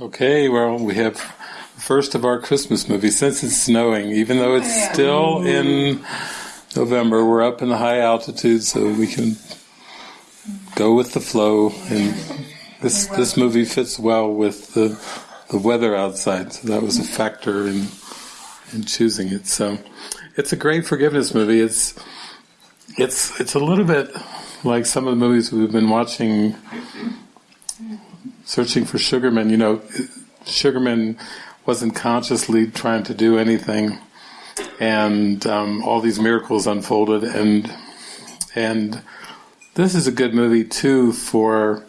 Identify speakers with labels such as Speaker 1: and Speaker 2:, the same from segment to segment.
Speaker 1: Okay, well, we have first of our Christmas movies since it's snowing, even though it's oh, still in November. We're up in the high altitude, so we can go with the flow. And this this movie fits well with the the weather outside, so that was a factor in in choosing it. So it's a great forgiveness movie. It's it's it's a little bit like some of the movies we've been watching. Searching for Sugarman, you know, Sugarman wasn't consciously trying to do anything, and um, all these miracles unfolded. And and this is a good movie too for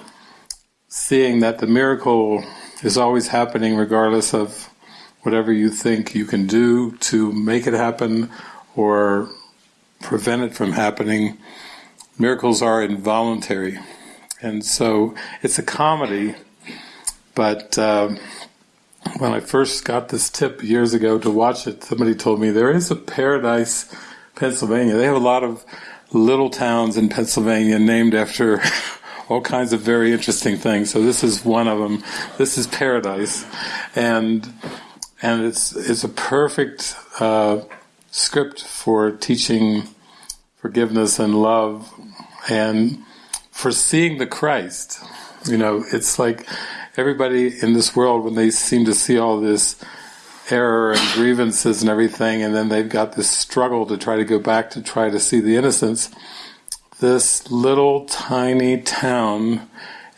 Speaker 1: seeing that the miracle is always happening, regardless of whatever you think you can do to make it happen or prevent it from happening. Miracles are involuntary, and so it's a comedy. But uh, when I first got this tip years ago to watch it, somebody told me there is a Paradise, Pennsylvania. They have a lot of little towns in Pennsylvania named after all kinds of very interesting things. So this is one of them. This is Paradise, and and it's it's a perfect uh, script for teaching forgiveness and love, and for seeing the Christ. You know, it's like everybody in this world when they seem to see all this error and grievances and everything, and then they've got this struggle to try to go back to try to see the innocence. This little tiny town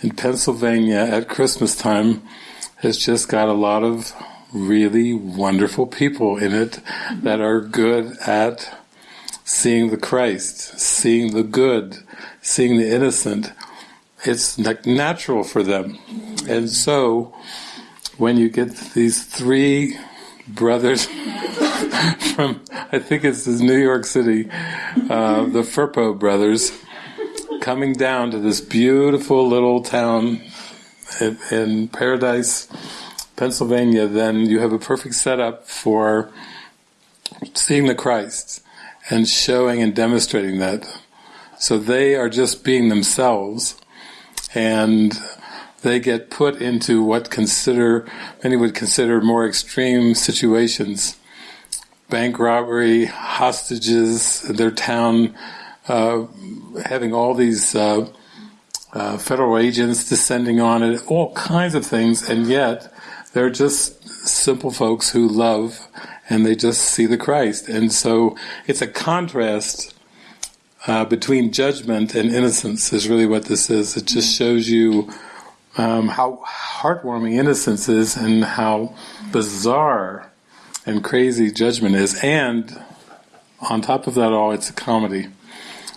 Speaker 1: in Pennsylvania at Christmas time has just got a lot of really wonderful people in it that are good at seeing the Christ, seeing the good, seeing the innocent. It's natural for them. And so, when you get these three brothers from, I think it's New York City, uh, the Firpo brothers, coming down to this beautiful little town in, in Paradise, Pennsylvania, then you have a perfect setup for seeing the Christ and showing and demonstrating that. So they are just being themselves and they get put into what consider many would consider more extreme situations. Bank robbery hostages their town uh, having all these uh, uh, federal agents descending on it all kinds of things and yet they're just simple folks who love and they just see the Christ. And so it's a contrast uh, between judgment and innocence is really what this is it just shows you um, how heartwarming innocence is and how bizarre and crazy judgment is. And on top of that all, it's a comedy.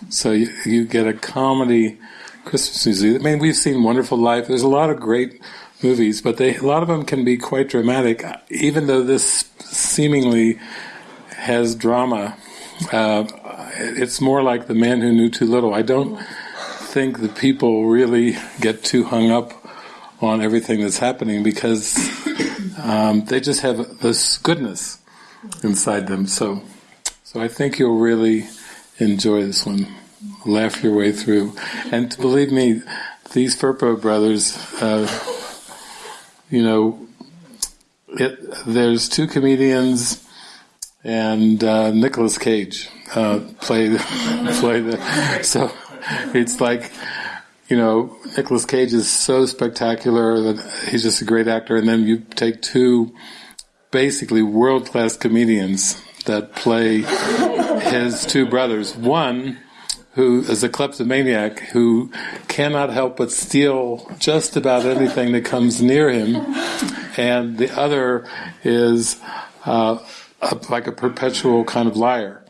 Speaker 1: So you, you get a comedy Christmas movie. I mean, we've seen Wonderful Life. There's a lot of great movies, but they, a lot of them can be quite dramatic, even though this seemingly has drama. Uh, it's more like The Man Who Knew Too Little. I don't think the people really get too hung up on everything that's happening because um, they just have this goodness inside them. So, so I think you'll really enjoy this one. Laugh your way through, and believe me, these Firpo brothers, uh, you know, it, there's two comedians and uh, Nicolas Cage uh, play play the so it's like you know, Nicolas Cage is so spectacular that he's just a great actor, and then you take two basically world class comedians that play his two brothers. One who is a kleptomaniac who cannot help but steal just about anything that comes near him, and the other is uh, a, like a perpetual kind of liar.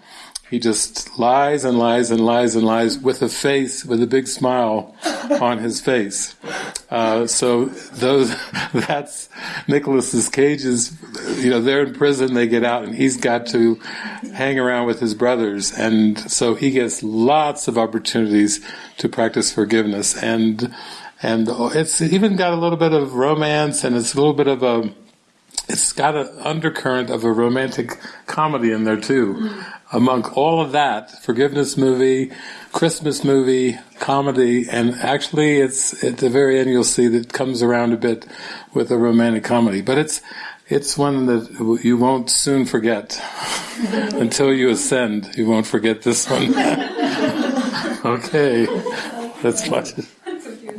Speaker 1: He just lies and lies and lies and lies with a face, with a big smile on his face. Uh, so those, that's Nicolas's Cage's, you know, they're in prison, they get out, and he's got to hang around with his brothers, and so he gets lots of opportunities to practice forgiveness, and and it's even got a little bit of romance, and it's a little bit of a it's got an undercurrent of a romantic comedy in there too. Mm. Among all of that, forgiveness movie, Christmas movie, comedy, and actually it's at the very end you'll see that comes around a bit with a romantic comedy. But it's it's one that you won't soon forget. Until you ascend, you won't forget this one. okay, that's much.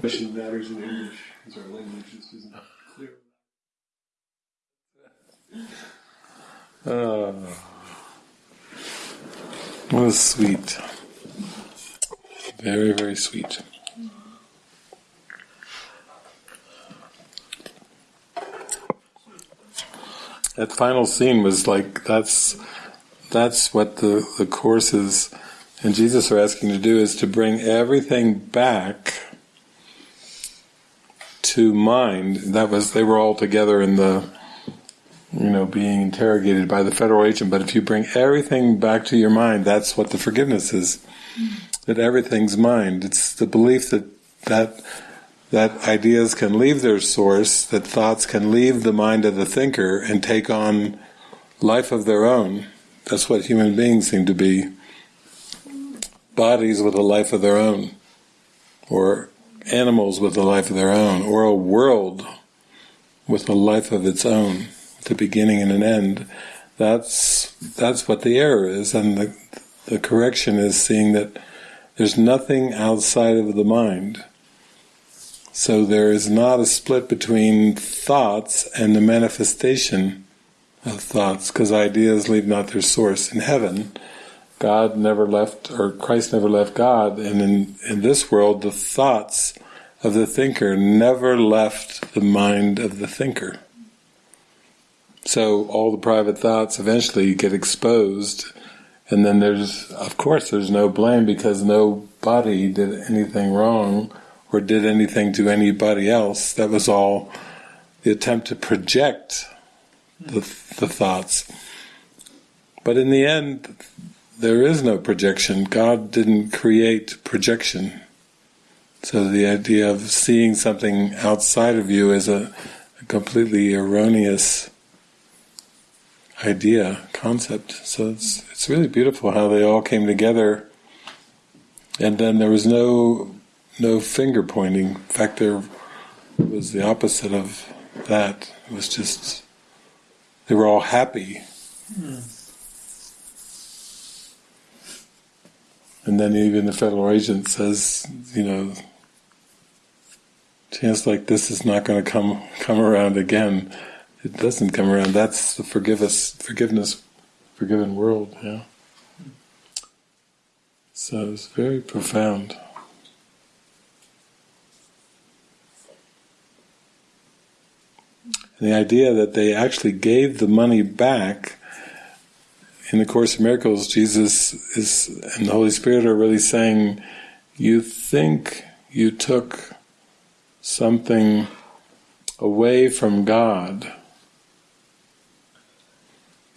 Speaker 1: Mission matters in English because our language isn't clear. Oh, what was sweet. Very, very sweet. That final scene was like that's that's what the, the courses and Jesus are asking to do is to bring everything back to mind. That was they were all together in the you know, being interrogated by the federal agent. But if you bring everything back to your mind, that's what the forgiveness is. That everything's mind. It's the belief that that that ideas can leave their source, that thoughts can leave the mind of the thinker and take on life of their own. That's what human beings seem to be. Bodies with a life of their own, or animals with a life of their own, or a world with a life of its own the beginning and an end. That's that's what the error is, and the the correction is seeing that there's nothing outside of the mind. So there is not a split between thoughts and the manifestation of thoughts, because ideas leave not their source. In heaven, God never left, or Christ never left God, and in, in this world, the thoughts of the thinker never left the mind of the thinker. So all the private thoughts eventually get exposed, and then there's, of course, there's no blame because nobody did anything wrong or did anything to anybody else. That was all the attempt to project the, the thoughts. But in the end, there is no projection. God didn't create projection. So the idea of seeing something outside of you is a, a completely erroneous idea, concept. So it's it's really beautiful how they all came together, and then there was no no finger pointing. In fact, there was the opposite of that. It was just they were all happy. Mm. And then even the federal agent says, you know, chance like this is not going to come come around again it doesn't come around. That's the forgiveness, forgiveness, forgiven world. Yeah. So it's very profound. And the idea that they actually gave the money back in the Course of Miracles, Jesus is and the Holy Spirit are really saying, you think you took something away from God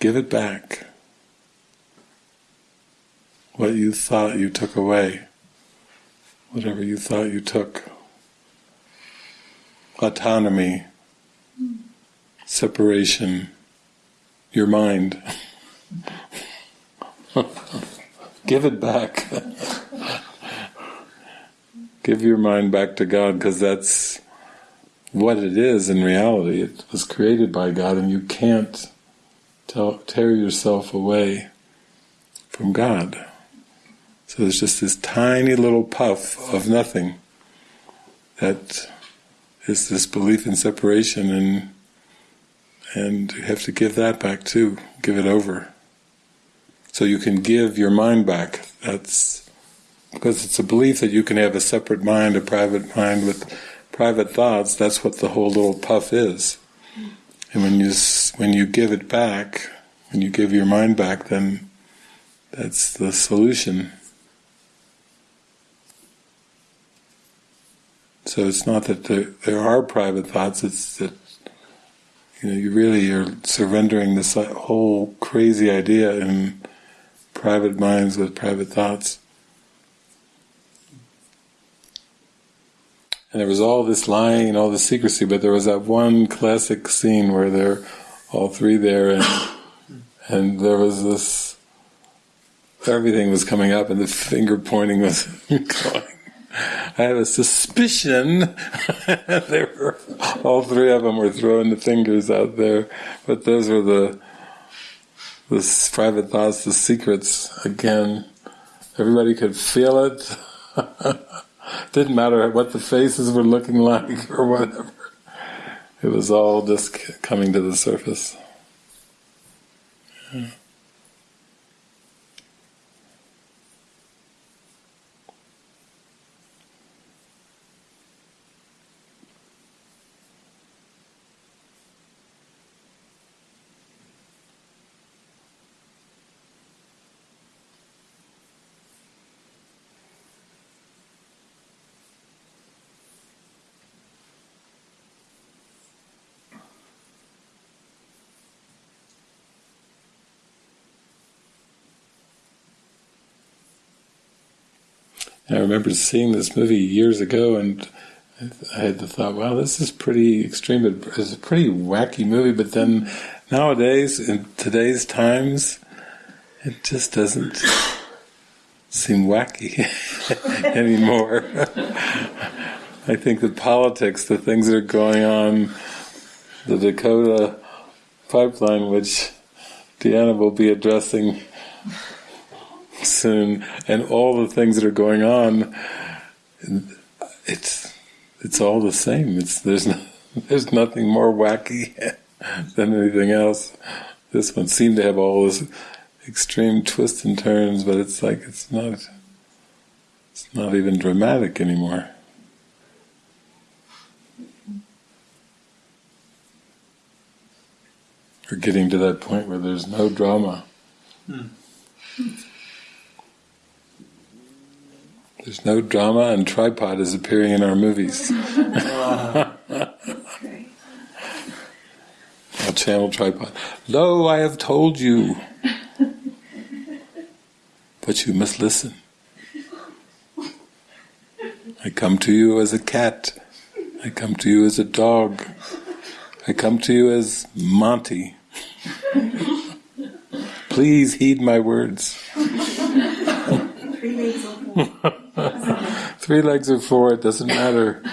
Speaker 1: Give it back. What you thought you took away, whatever you thought you took. Autonomy, separation, your mind. Give it back. Give your mind back to God because that's what it is in reality. It was created by God and you can't tear yourself away from God. So there's just this tiny little puff of nothing that is this belief in separation and and you have to give that back too, give it over. So you can give your mind back. That's because it's a belief that you can have a separate mind, a private mind with private thoughts, that's what the whole little puff is. And when you when you give it back, when you give your mind back, then that's the solution. So it's not that there, there are private thoughts; it's that you know you really are surrendering this uh, whole crazy idea in private minds with private thoughts. And there was all this lying and all this secrecy, but there was that one classic scene where they're all three there, and and there was this. Everything was coming up, and the finger pointing was going. I have a suspicion they were all three of them were throwing the fingers out there, but those were the the private thoughts, the secrets. Again, everybody could feel it. Didn't matter what the faces were looking like or whatever. It was all just coming to the surface. Yeah. I remember seeing this movie years ago, and I had the thought, "Wow, this is pretty extreme. It's a pretty wacky movie." But then nowadays, in today's times, it just doesn't seem wacky anymore. I think that politics, the things that are going on, the Dakota pipeline, which Deanna will be addressing soon, and all the things that are going on, it's it's all the same. It's there's no, there's nothing more wacky than anything else. This one seemed to have all this extreme twists and turns, but it's like it's not it's not even dramatic anymore. We're getting to that point where there's no drama. Hmm. There's no drama, and tripod is appearing in our movies. Our channel tripod. Lo, I have told you, but you must listen. I come to you as a cat. I come to you as a dog. I come to you as Monty. Please heed my words. Three legs or four, it doesn't matter.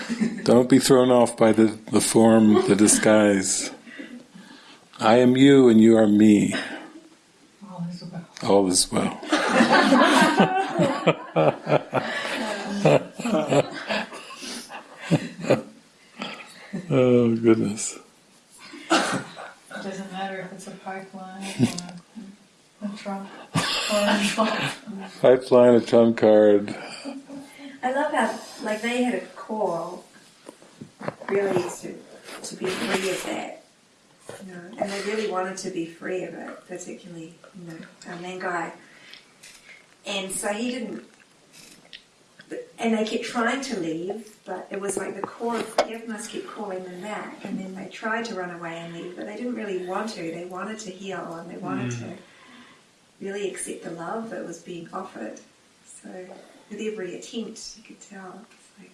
Speaker 1: Don't be thrown off by the, the form, the disguise. I am you and you are me. All is well. All is well. oh, goodness.
Speaker 2: It doesn't matter if it's a pipeline or a trunk or a trunk.
Speaker 1: Pipeline, a trump card.
Speaker 3: I love how, like, they had a call really to, to be free of that. You know, and they really wanted to be free of it, particularly, you know, our main guy. And so he didn't, and they kept trying to leave, but it was like the core of forgiveness kept calling them back, and then they tried to run away and leave, but they didn't really want to. They wanted to heal, and they wanted mm. to really accept the love that was being offered. So with every attempt, you could tell it's like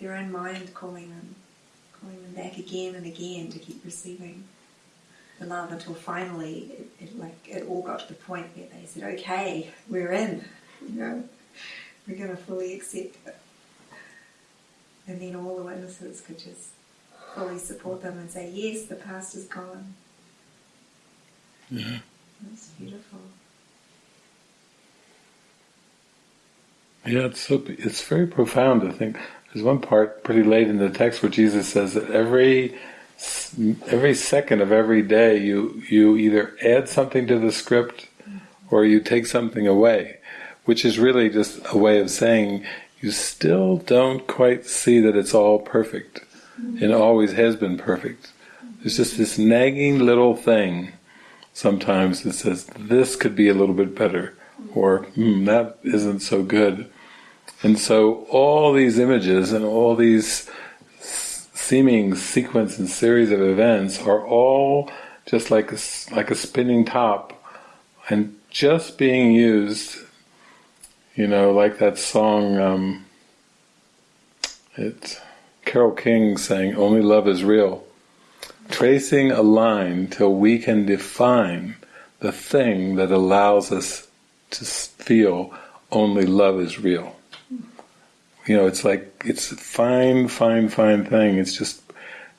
Speaker 3: their own mind calling them, calling them back again and again to keep receiving the love until finally it, it like it all got to the point where they said, "Okay, we're in," you know, we're going to fully accept it. And then all the witnesses could just fully support them and say, "Yes, the past is gone."
Speaker 1: Yeah.
Speaker 3: That's beautiful.
Speaker 1: Yeah, it's so, it's very profound. I think there's one part pretty late in the text where Jesus says that every every second of every day you you either add something to the script or you take something away, which is really just a way of saying you still don't quite see that it's all perfect mm-hmm. and always has been perfect. There's just this nagging little thing sometimes that says this could be a little bit better or hmm, that isn't so good. And so all these images and all these seeming sequence and series of events are all just like a, like a spinning top and just being used, you know, like that song, um, it, Carole King saying, only love is real. Tracing a line till we can define the thing that allows us to feel only love is real. You know, it's like it's a fine, fine, fine thing. It's just,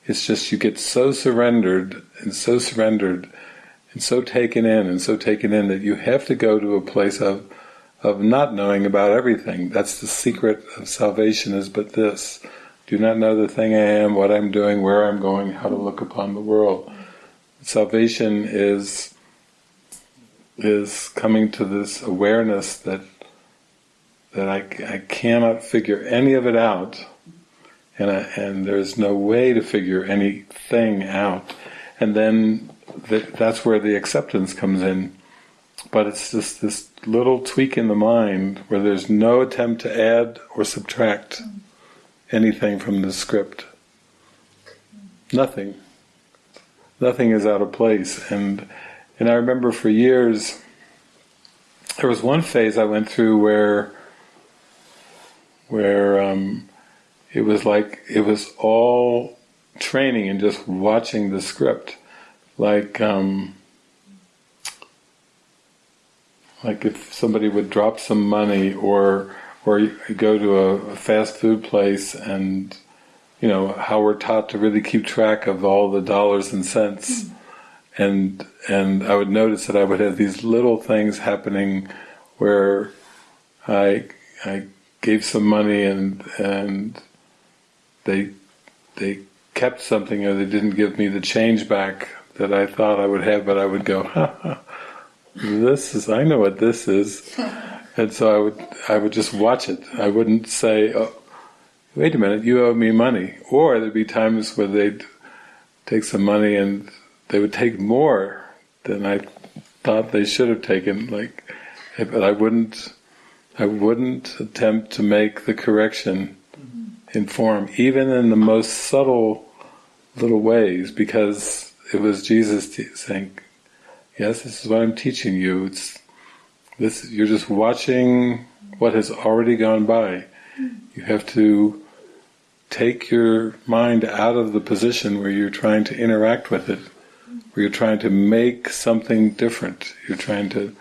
Speaker 1: it's just you get so surrendered and so surrendered and so taken in and so taken in that you have to go to a place of of not knowing about everything. That's the secret of salvation is but this. Do not know the thing I am, what I'm doing, where I'm going, how to look upon the world. Salvation is is coming to this awareness that that I, I cannot figure any of it out, and I, and there's no way to figure anything out, and then that's where the acceptance comes in. But it's just this little tweak in the mind where there's no attempt to add or subtract anything from the script. Nothing. Nothing is out of place, and and I remember for years there was one phase I went through where where um, it was like it was all training and just watching the script, like um, like if somebody would drop some money or or you go to a fast food place and you know how we're taught to really keep track of all the dollars and cents. Hmm. And and I would notice that I would have these little things happening where I I gave some money and and they they kept something or they didn't give me the change back that I thought I would have, but I would go, ha, ha, this is I know what this is, and so I would I would just watch it. I wouldn't say, oh, wait a minute, you owe me money, or there'd be times where they'd take some money and they would take more than I thought they should have taken, like, eh, but I wouldn't I wouldn't attempt to make the correction mm-hmm. in form, even in the most subtle little ways, because it was Jesus saying, "Yes, this is what I'm teaching you. It's this. You're just watching what has already gone by. You have to take your mind out of the position where you're trying to interact with it, where you're trying to make something different. You're trying to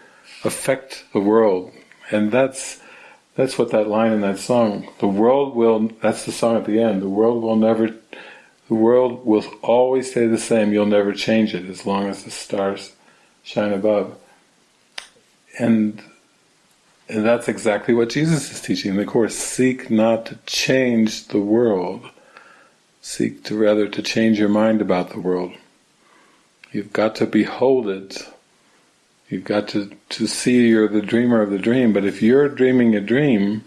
Speaker 1: affect the world and that's that's what that line in that song. The world will. That's the song at the end. The world will never. The world will always stay the same. You'll never change it as long as the stars shine above. And and that's exactly what Jesus is teaching in the course. Seek not to change the world. Seek to rather to change your mind about the world. You've got to behold it You've got to, to see you're the dreamer of the dream, but if you're dreaming a dream,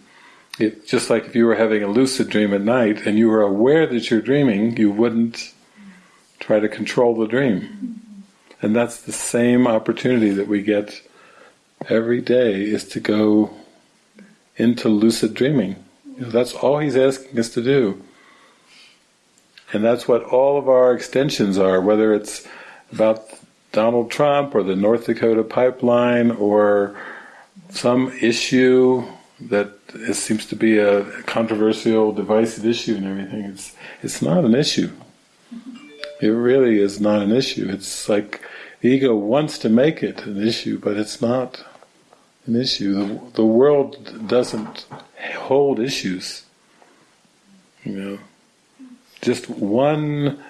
Speaker 1: it, just like if you were having a lucid dream at night and you were aware that you're dreaming, you wouldn't try to control the dream. And that's the same opportunity that we get every day is to go into lucid dreaming. You know, that's all he's asking us to do. And that's what all of our extensions are, whether it's about Donald Trump or the North Dakota pipeline or some issue that seems to be a controversial, divisive issue and everything. It's it's not an issue. It really is not an issue. It's like the ego wants to make it an issue, but it's not an issue. The, the world doesn't hold issues. You know, just one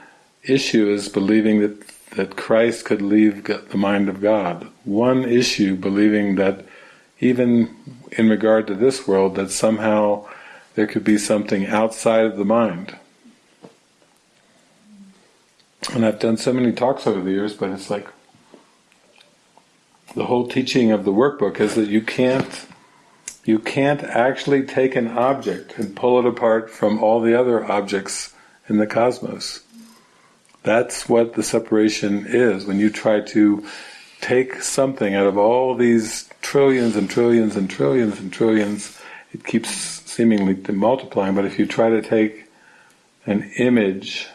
Speaker 1: issue is believing that that Christ could leave the mind of God. One issue, believing that even in regard to this world, that somehow there could be something outside of the mind. And I've done so many talks over the years, but it's like the whole teaching of the workbook is that you can't you can't actually take an object and pull it apart from all the other objects in the cosmos. That's what the separation is. When you try to take something out of all these trillions and trillions and trillions and trillions, it keeps seemingly multiplying. But if you try to take an image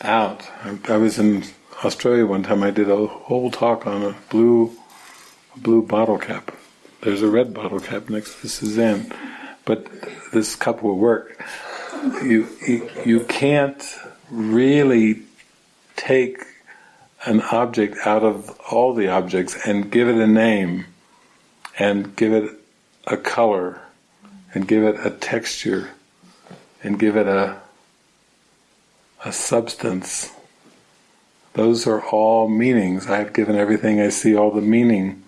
Speaker 1: out, I, I was in Australia one time. I did a whole talk on a blue, a blue bottle cap. There's a red bottle cap next to Suzanne, but this cup will work. You you, you can't really take an object out of all the objects and give it a name and give it a color and give it a texture and give it a a substance. Those are all meanings. I have given everything I see all the meaning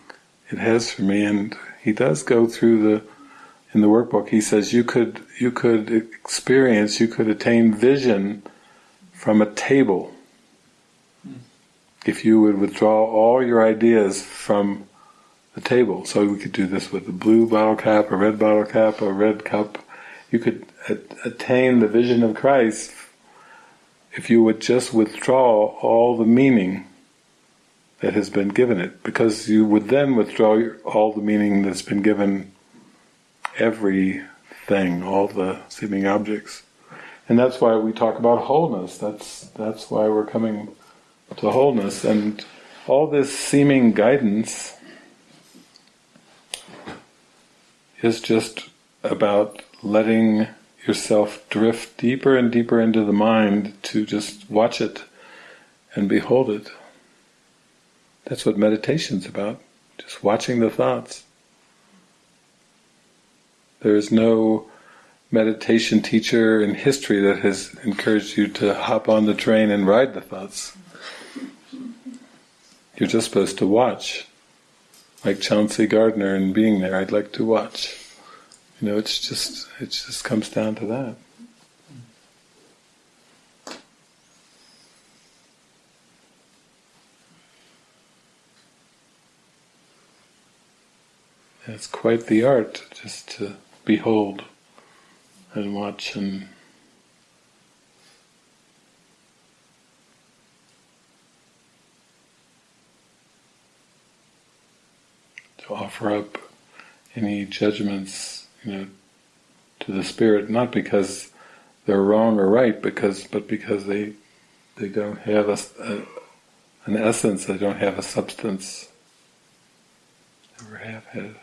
Speaker 1: it has for me and he does go through the in the workbook he says you could you could experience, you could attain vision from a table if you would withdraw all your ideas from the table. So we could do this with a blue bottle cap, a red bottle cap, a red cup. You could attain the vision of Christ if you would just withdraw all the meaning that has been given it, because you would then withdraw all the meaning that's been given everything, all the seeming objects. And that's why we talk about wholeness. That's that's why we're coming to wholeness. And all this seeming guidance is just about letting yourself drift deeper and deeper into the mind to just watch it and behold it. That's what meditation's about, just watching the thoughts. There is no meditation teacher in history that has encouraged you to hop on the train and ride the thoughts. You're just supposed to watch. Like Chauncey Gardiner and being there, I'd like to watch. You know, it's just it just comes down to that. It's quite the art just to behold and watch and to offer up any judgments, you know, to the spirit, not because they're wrong or right, because but because they they don't have a, a an essence, they don't have a substance, never have had.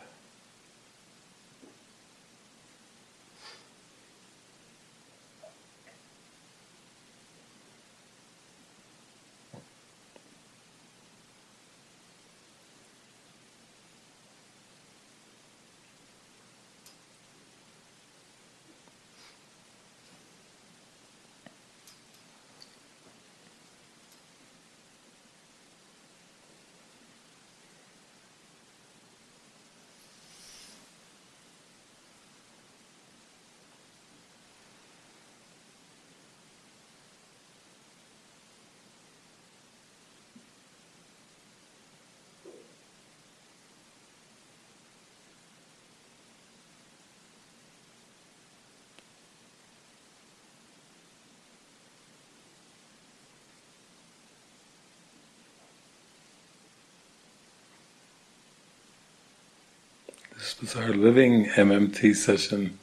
Speaker 1: Was our living MMT session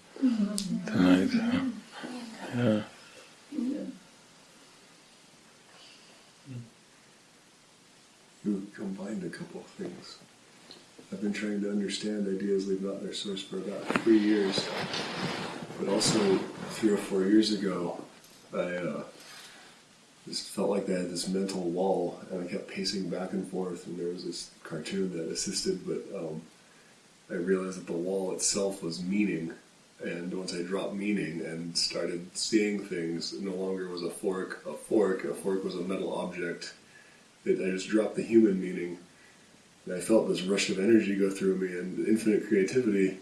Speaker 1: tonight. Yeah.
Speaker 4: You combined a couple of things. I've been trying to understand ideas leave not their source for about three years, but also three or four years ago, I uh, just felt like I had this mental wall, and I kept pacing back and forth. And there was this cartoon that assisted, but um, I realized that the wall itself was meaning. And once I dropped meaning and started seeing things, no longer was a fork a fork, a fork was a metal object. It, I just dropped the human meaning. And I felt this rush of energy go through me and infinite creativity.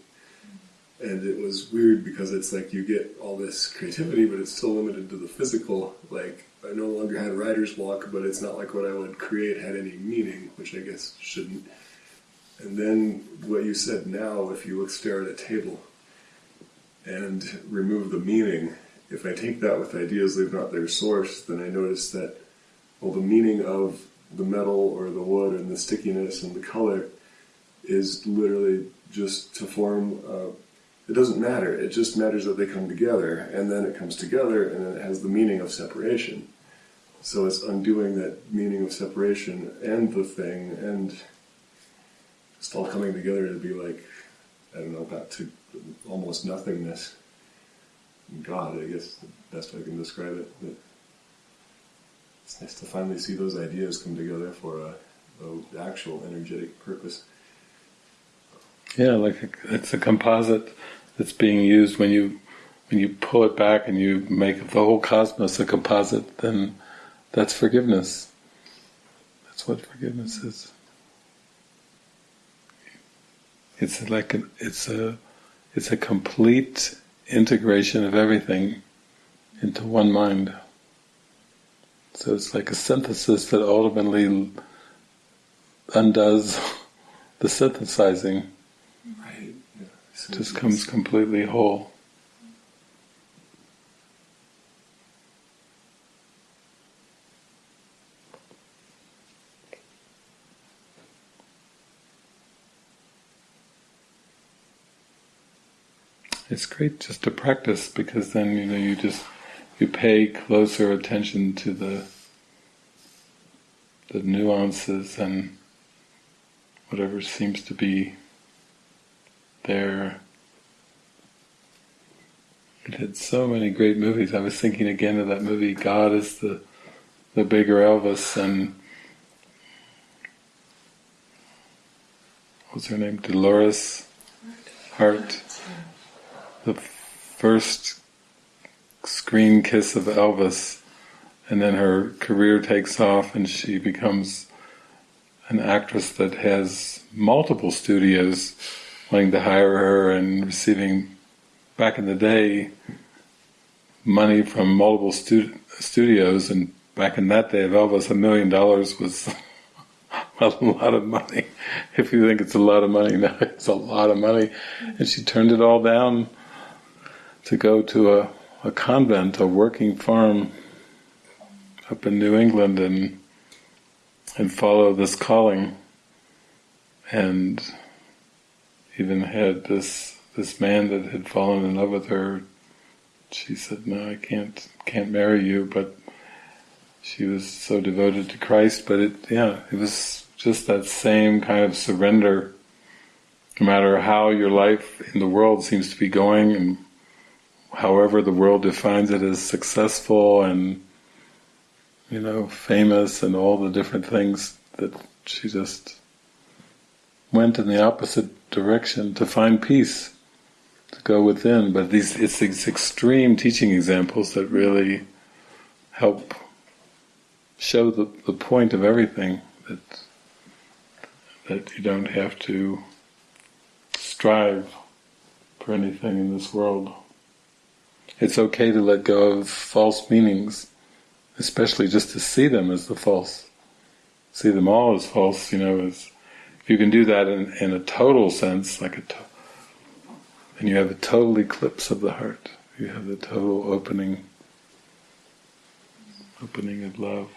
Speaker 4: And it was weird because it's like you get all this creativity, but it's still limited to the physical. Like, I no longer had writer's block, but it's not like what I would create had any meaning, which I guess shouldn't. And then what you said now, if you look stare at a table and remove the meaning, if I take that with ideas leave not their source, then I notice that, well, the meaning of the metal or the wood and the stickiness and the color is literally just to form, uh, it doesn't matter, it just matters that they come together, and then it comes together and then it has the meaning of separation. So it's undoing that meaning of separation and the thing and it's all coming together to be like, I don't know, back to almost nothingness. God, I guess the best way I can describe it. But It's nice to finally see those ideas come together for a, a actual energetic purpose.
Speaker 1: Yeah, like it's a composite that's being used when you when you pull it back and you make the whole cosmos a composite. Then that's forgiveness. That's what forgiveness is. It's like an, it's a it's a complete integration of everything into one mind. So it's like a synthesis that ultimately undoes the synthesizing.
Speaker 4: Right. Yeah. So
Speaker 1: Just comes completely whole. It's great just to practice because then you know you just you pay closer attention to the the nuances and whatever seems to be there. It had so many great movies. I was thinking again of that movie God is the the bigger Elvis and what's her name? Dolores Hart. The first screen kiss of Elvis and then her career takes off and she becomes an actress that has multiple studios wanting to hire her and receiving back in the day money from multiple stu- studios and back in that day of Elvis a million dollars was a lot of money. If you think it's a lot of money now it's a lot of money. And she turned it all down to go to a, a convent a working farm up in New England and and follow this calling and even had this this man that had fallen in love with her. She said no I can't can't marry you but she was so devoted to Christ but it yeah it was just that same kind of surrender. No matter how your life in the world seems to be going and however the world defines it as successful and you know, famous and all the different things that she just went in the opposite direction to find peace, to go within. But these it's these extreme teaching examples that really help show the, the point of everything that that you don't have to strive for anything in this world. It's okay to let go of false meanings especially just to see them as the false, see them all as false, you know, as if you can do that in, in a total sense, like a to- and you have a total eclipse of the heart. You have the total opening opening of love.